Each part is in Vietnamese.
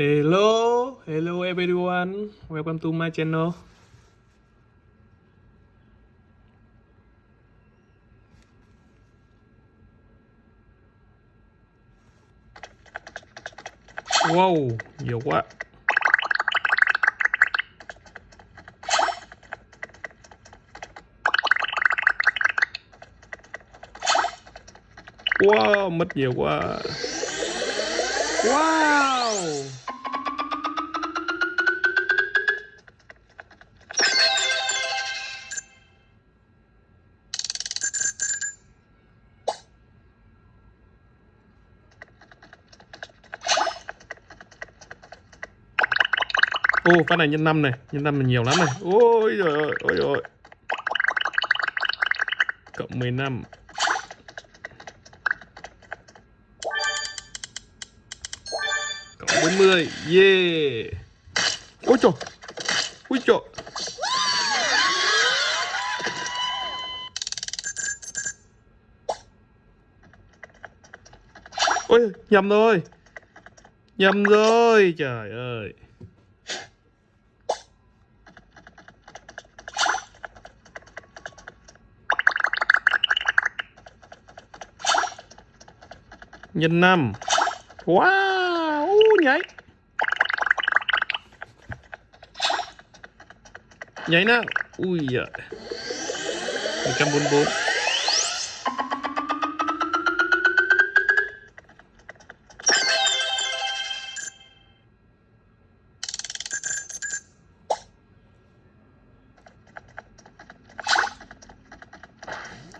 Hello, hello everyone. Welcome to my channel. Wow, nhiều quá. Wow, mất nhiều quá. Wow. Ô, phát này nhân năm này, nhân năm là nhiều lắm này. Ôi trời ơi, ôi trời. Cộng 15. Cộng 40. Yeah. Ôi trời. Ôi trời. Ôi, nhầm rồi. Nhầm rồi, trời ơi. Nhân năm. Wow nhảy. Nhảy nào ui giời. một trăm bốn bốn.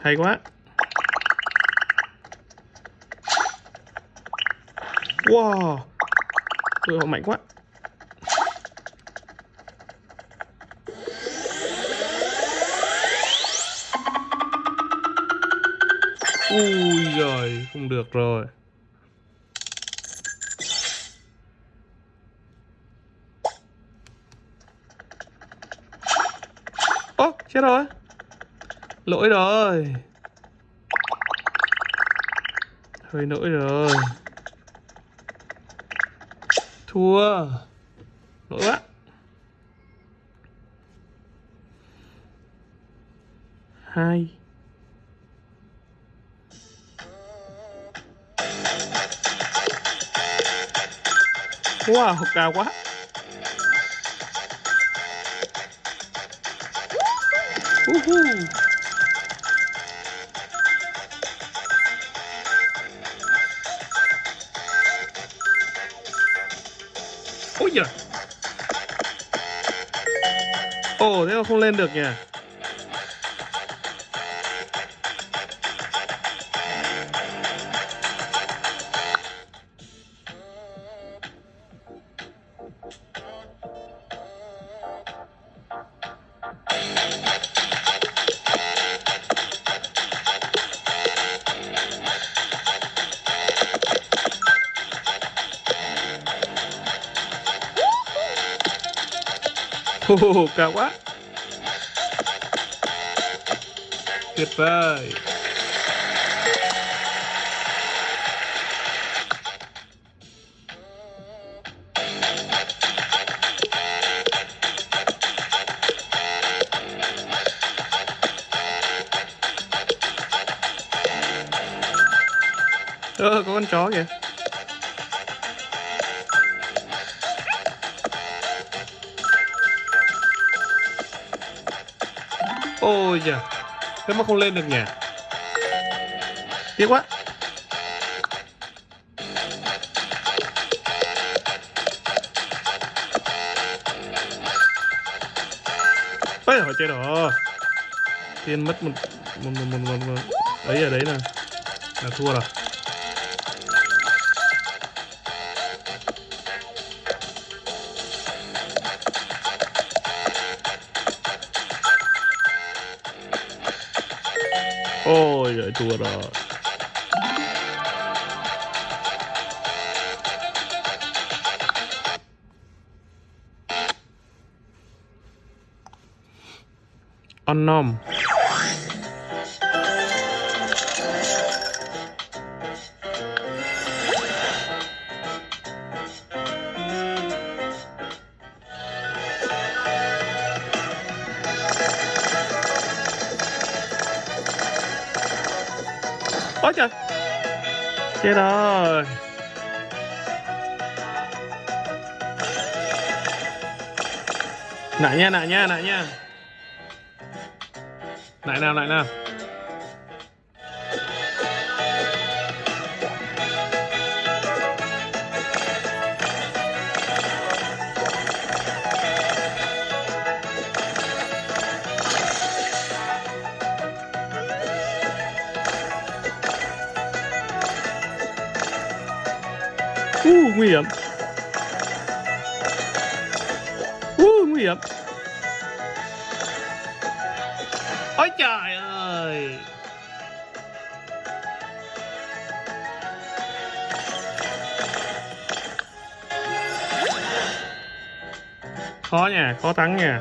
Hay quá. Wow. Ui, họ mạnh quá. Ui giời Không được rồi. Ố chết rồi. Lỗi rồi. Hơi lỗi rồi thua. Lỗi quá. Hai. Wow cao quá. Woohoo. Ôi giời Ồ thế mà không lên được nhỉ? Ồ, cao quá. Tuyệt vời. Ơ, ờ, có con chó kìa. Ôi giời. Thế mà không lên được nhỉ? Tiếc quá. Ôi hồi chơi đó Tiên mất một một, một, một, một, một. Đấy ở đấy là Là thua rồi. Ôi giời thua rồi. Unknown ôi trời chết rồi. Nãy nha nãy nha nãy nha. Nãy nào nãy nào? Uh, nguy hiểm. Uh, nguy hiểm. Ôi trời ơi. Khó nha, khó thắng nha.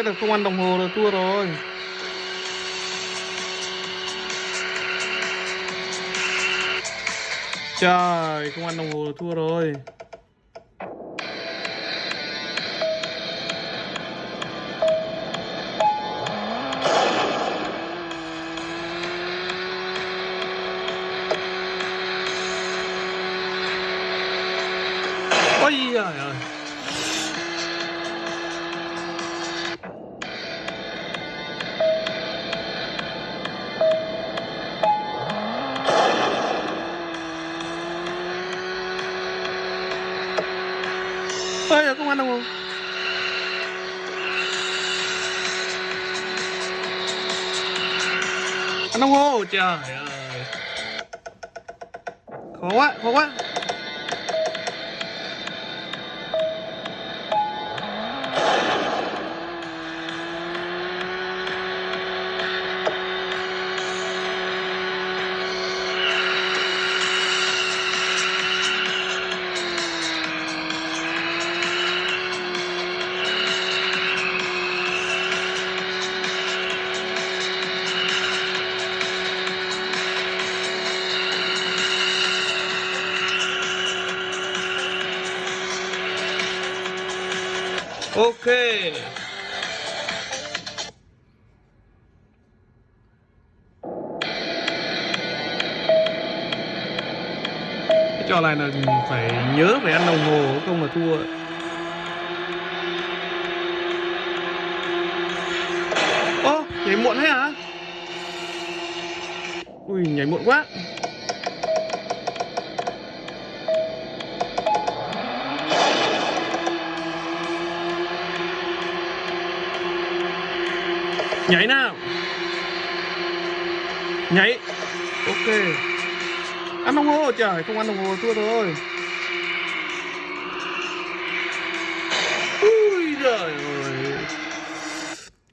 Ôi đây là không ăn đồng hồ là thua rồi. Trời, không ăn đồng hồ là thua rồi. Ôi giời ơi. Ăn đồng hồ, trời ơi. Khó quá, khó quá. Ok. Cái trò này là phải nhớ phải ăn đồng hồ không là thua. Ô, nhảy muộn thế hả? Ui, nhảy muộn quá. Nhảy nào. Nhảy. Ok. Ăn đồng hồ trời Không ăn đồng hồ thua rồi Ui trời ơi.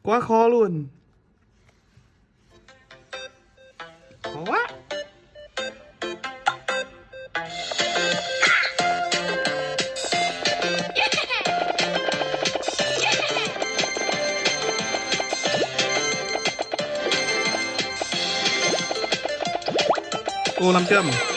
Quá khó luôn. Ô 500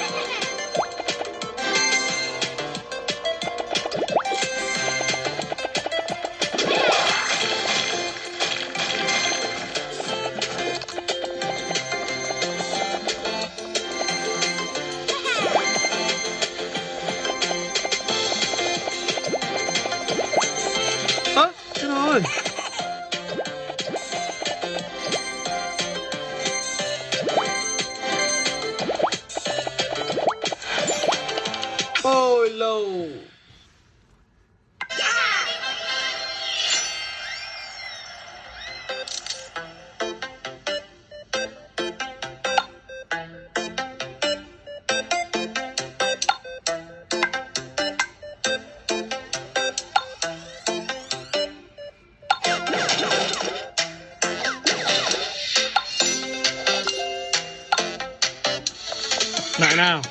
nào?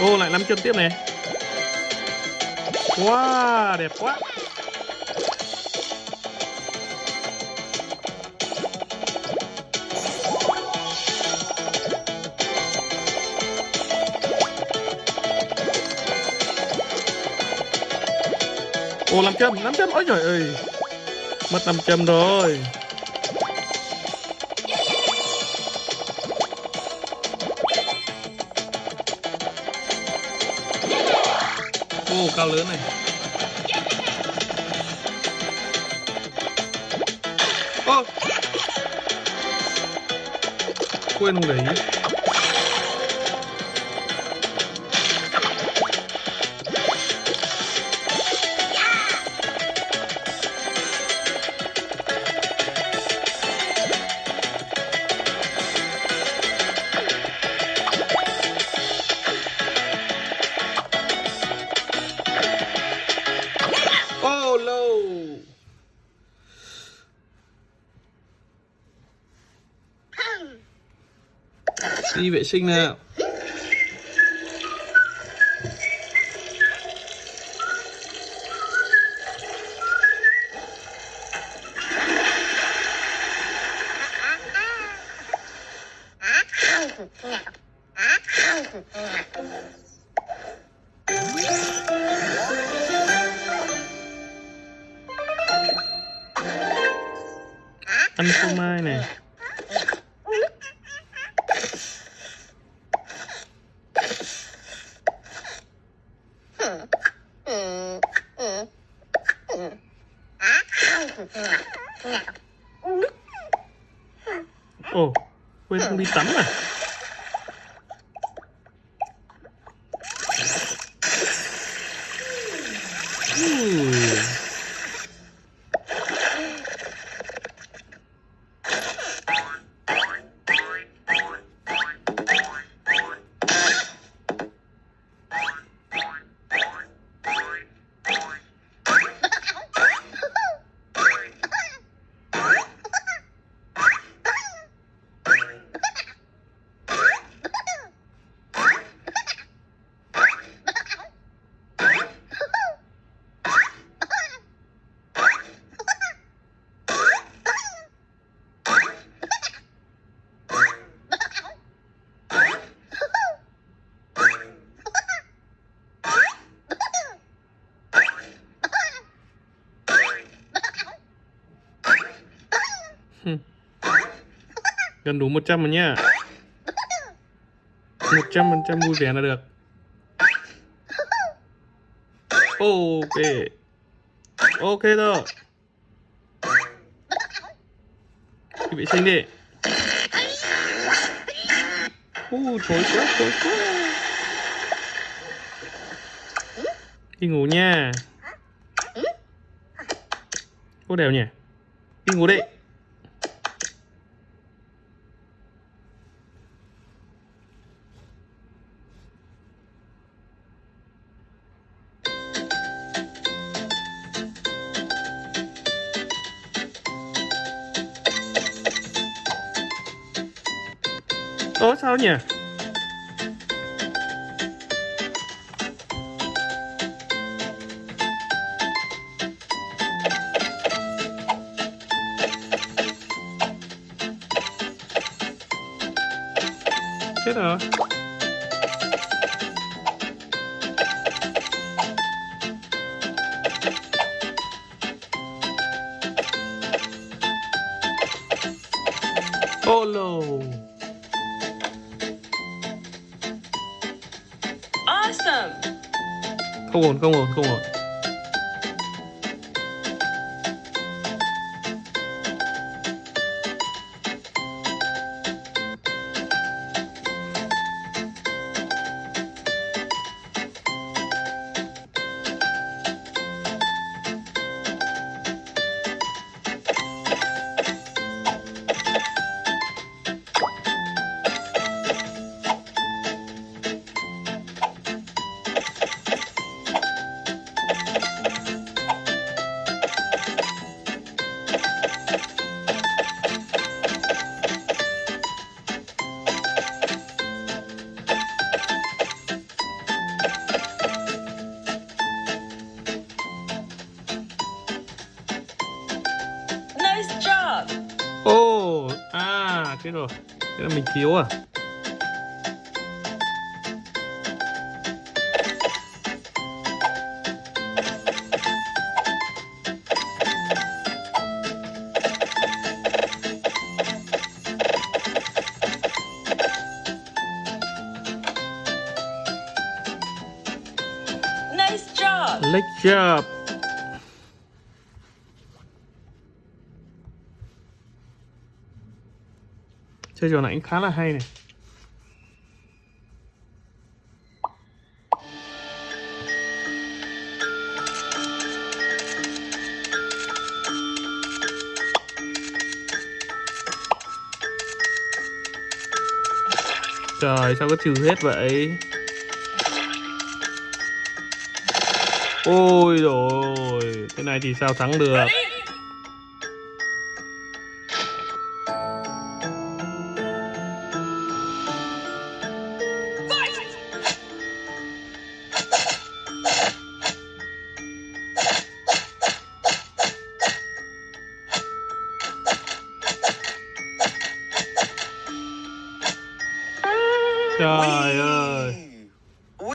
Ô lại nắm chân tiếp này. Wow đẹp quá. Ồ làm châm, làm châm, ôi trời ơi. Mất làm châm rồi. Ồ cao lớn này. Ồ Quên không để ý. Đi vệ sinh nào. Quên không đi Gần đủ 100 rồi nha. 100% vui vẻ là được. Ok. Ok rồi Đi vệ sinh đi. Ui, thối quá, thối quá. Đi ngủ nha. Cô đều nhỉ? Đi ngủ đi. Nha sao nhỉ? Không ổn, không ổn, không ổn chết rồi Thế là mình thiếu à Nice job! Leg job Chơi trò này cũng khá là hay này. Trời, sao có trừ hết vậy? Ôi rồi Thế này thì sao thắng được?